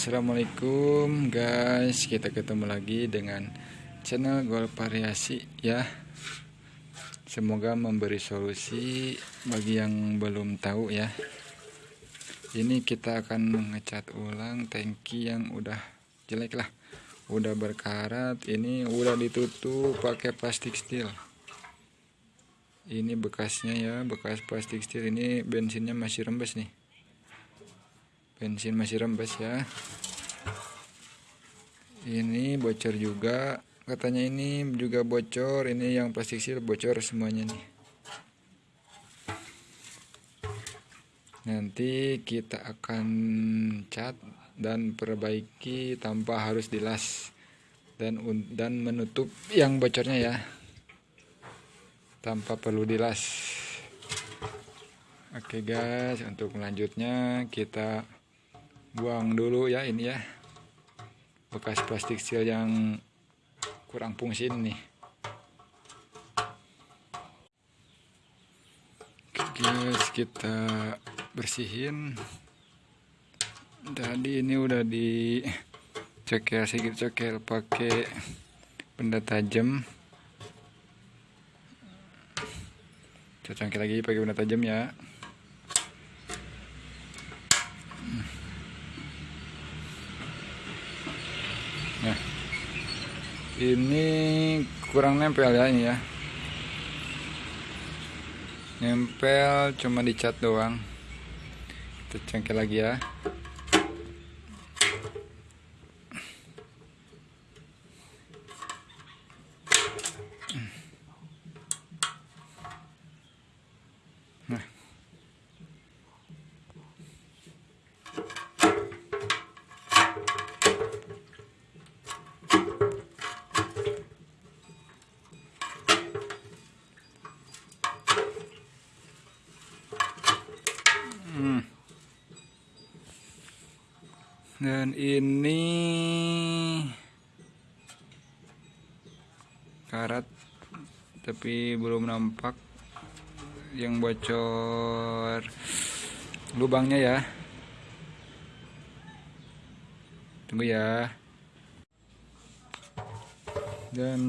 Assalamualaikum guys. Kita ketemu lagi dengan channel Gol Variasi ya. Semoga memberi solusi bagi yang belum tahu ya. Ini kita akan mengecat ulang tangki yang udah jelek lah. Udah berkarat ini udah ditutup pakai plastik steel ini bekasnya ya bekas plastik steel ini bensinnya masih rembes nih bensin masih rembes ya. Ini bocor juga. Katanya ini juga bocor. Ini yang plastik bocor semuanya nih. Nanti kita akan cat dan perbaiki tanpa harus dilas dan dan menutup yang bocornya ya. Tanpa perlu dilas. Oke guys. Untuk selanjutnya kita buang dulu ya ini ya. Bekas plastik seal yang kurang fungsi nih guys kita bersihin. Tadi ini udah di cekel sedikit cekel pakai benda tajam. Kita lagi pakai benda tajam ya ini kurang nempel ya ini ya. Nempel cuma dicat doang. Kita cengkel lagi ya. Dan ini karat tapi belum nampak yang bocor lubangnya ya. Tunggu ya. Dan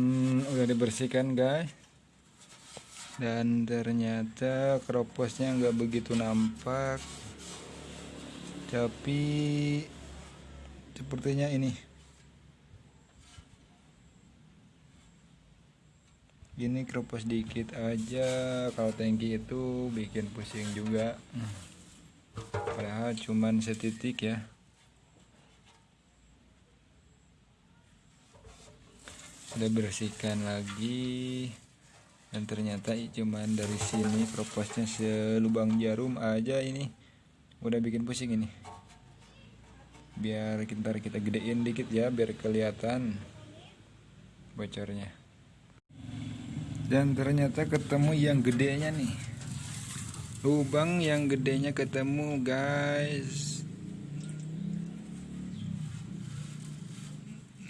udah dibersihkan guys dan ternyata kroposnya nggak begitu nampak tapi sepertinya ini. Ini kropos dikit aja. Kalau tangki itu bikin pusing juga. Padahal cuman setitik ya. Udah bersihkan lagi. Dan ternyata cuman dari sini proposnya selubang jarum aja ini. Udah bikin pusing ini biar kita kita gedein dikit ya biar kelihatan bocornya. Dan ternyata ketemu yang gedenya nih. Lubang yang gedenya ketemu guys.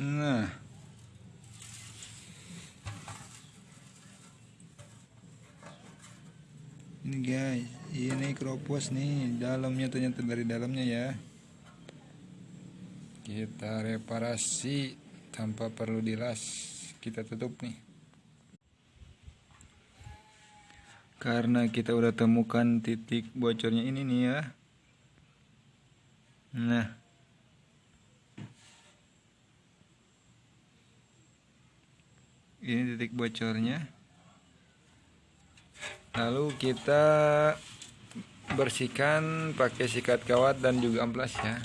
Nah. Ini guys ini kropos nih. Dalamnya ternyata dari dalamnya ya kita reparasi tanpa perlu dilas. Kita tutup nih. Karena kita udah temukan titik bocornya ini nih ya. Nah. Ini titik bocornya. Lalu kita bersihkan pakai sikat kawat dan juga amplas ya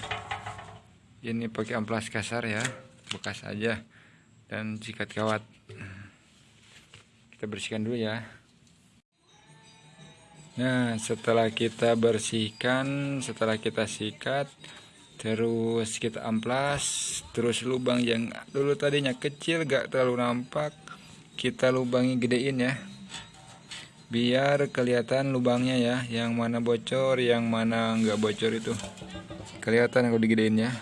ini pakai amplas kasar ya bekas aja. Dan sikat kawat. Kita bersihkan dulu ya. Nah setelah kita bersihkan setelah kita sikat terus kita amplas terus lubang yang dulu tadinya kecil gak terlalu nampak kita lubangi gedein ya. Biar kelihatan lubangnya ya yang mana bocor yang mana nggak bocor itu. Kelihatan kalau digedein ya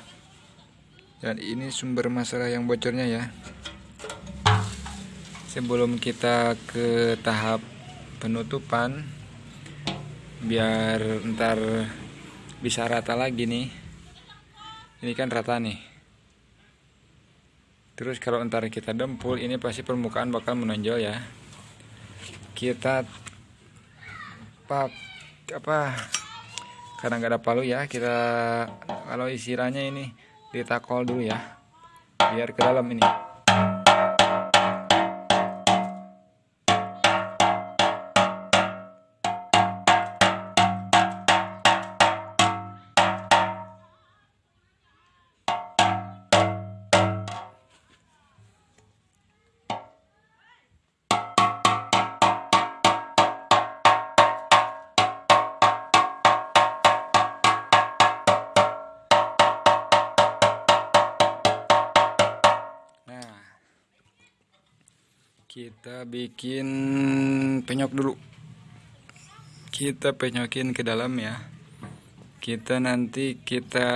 dan ini sumber masalah yang bocornya ya. Sebelum kita ke tahap penutupan biar ntar bisa rata lagi nih. Ini kan rata nih. Terus kalau ntar kita dempul ini pasti permukaan bakal menonjol ya. Kita pap apa karena nggak ada palu ya kita kalau isiranya ini ditakol dulu ya biar ke dalam ini kita bikin penyok dulu. Kita penyokin ke dalam ya. Kita nanti kita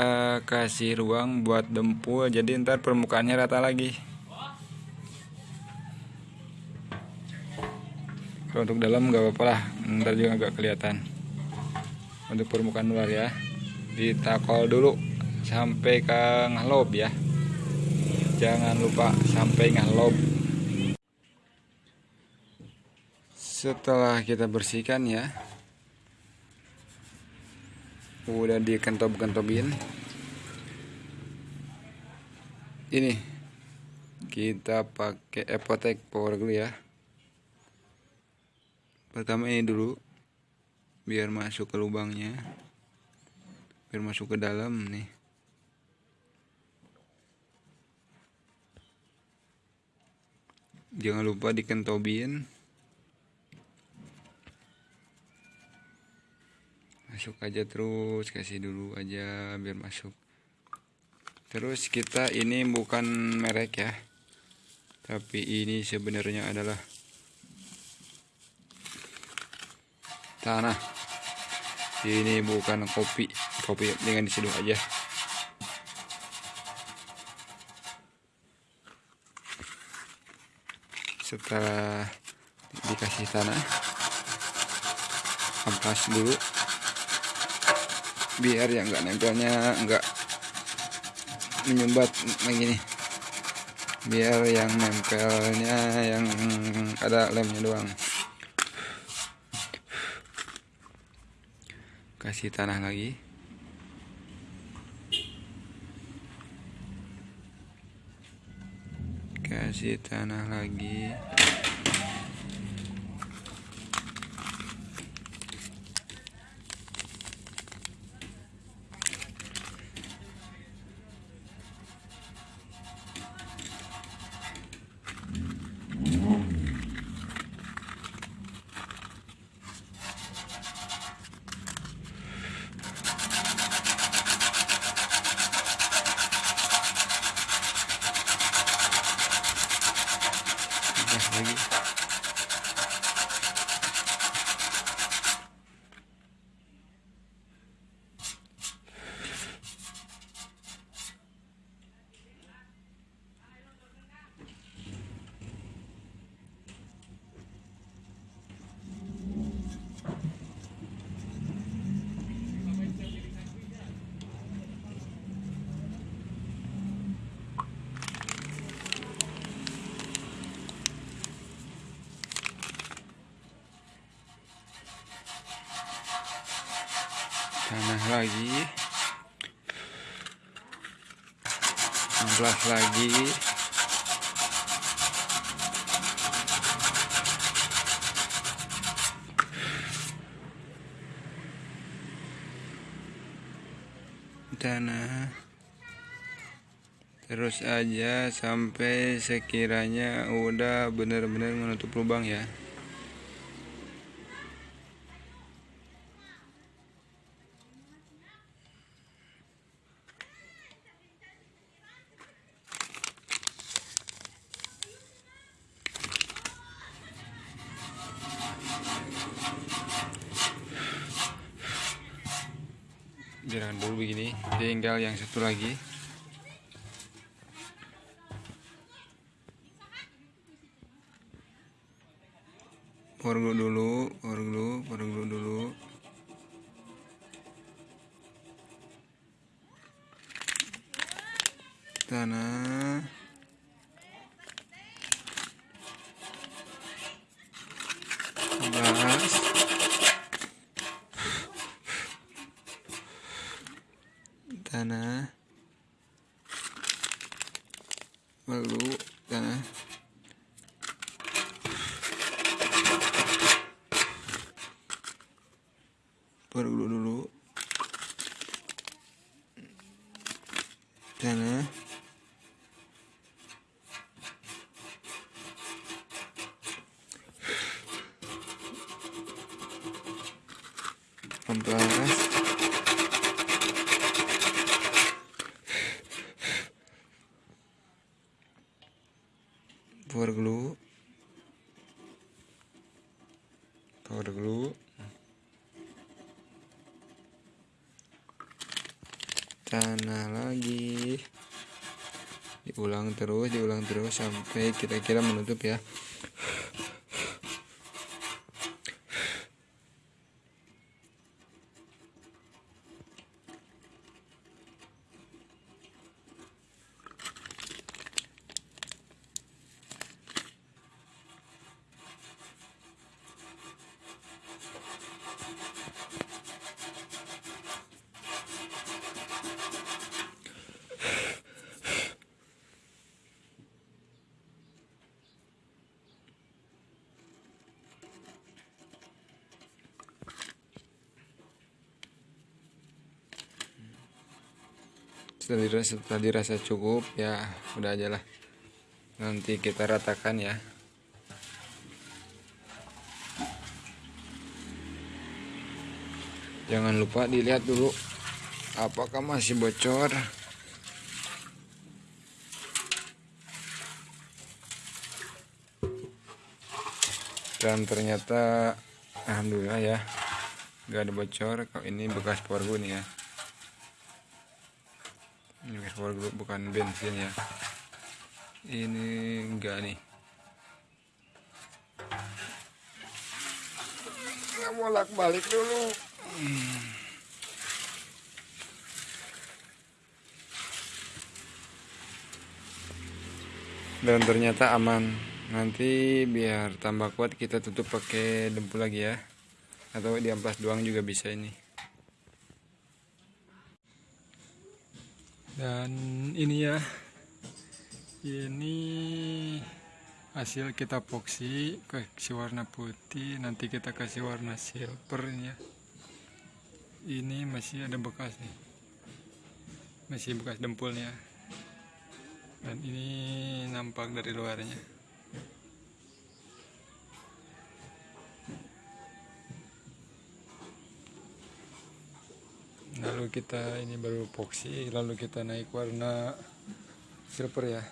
kasih ruang buat dempul. Jadi ntar permukaannya rata lagi. Kalau untuk dalam nggak apa-apa lah. Ntar juga nggak kelihatan. Untuk permukaan luar ya. Ditakol dulu sampai ke ngalob ya. Jangan lupa sampai ngalob setelah kita bersihkan ya. Udah dikentop-kentopin. Ini. Kita pakai epotek power glue ya. Pertama ini dulu. Biar masuk ke lubangnya. Biar masuk ke dalam nih. Jangan lupa dikentobin masuk aja terus kasih dulu aja biar masuk. Terus kita ini bukan merek ya tapi ini sebenarnya adalah tanah. Ini bukan kopi kopi dengan diseduh aja. Setelah dikasih tanah ampas dulu biar yang enggak nempelnya enggak menyumbat begini biar yang nempelnya yang ada lemnya doang. Kasih tanah lagi. Kasih tanah lagi tanah lagi. 16 lagi. Tanah terus aja sampai sekiranya udah bener-bener menutup lubang ya biarkan dulu begini tinggal yang satu lagi. Power dulu power power glue dulu. Tanah belas tanah lalu tanah perlu dulu tanah amplas power glue power glue tanah lagi. Diulang terus diulang terus sampai kira-kira menutup ya setelah dirasa, setelah dirasa cukup ya udah aja lah. Nanti kita ratakan ya. Jangan lupa dilihat dulu apakah masih bocor. Dan ternyata alhamdulillah ya gak ada bocor. Kalau ini bekas nih ya glue bukan bensin ya. Ini enggak nih. Bolak balik dulu. Dan ternyata aman. Nanti biar tambah kuat kita tutup pakai dempul lagi ya. Atau di amplas doang juga bisa ini dan ini ya ini hasil kita epoxy kasih warna putih nanti kita kasih warna silver ya. Ini masih ada bekas nih. Masih bekas dempulnya dan ini nampak dari luarnya kita ini baru epoxy lalu kita naik warna silver ya